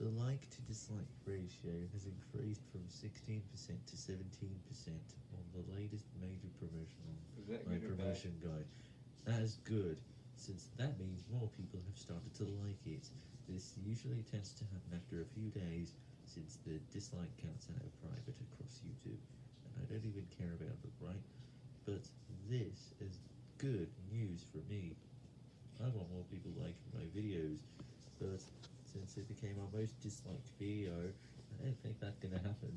The like to dislike ratio has increased from 16% to 17% on the latest major promotion Is my good or bad? promotion guide. That is good, since that means more people have started to like it. This usually tends to happen after a few days, since the dislike counts are private across YouTube, and I don't even care about them, right? But this is good news for me. I want more people liking my videos, but since it became our most disliked video, I don't think that's gonna happen.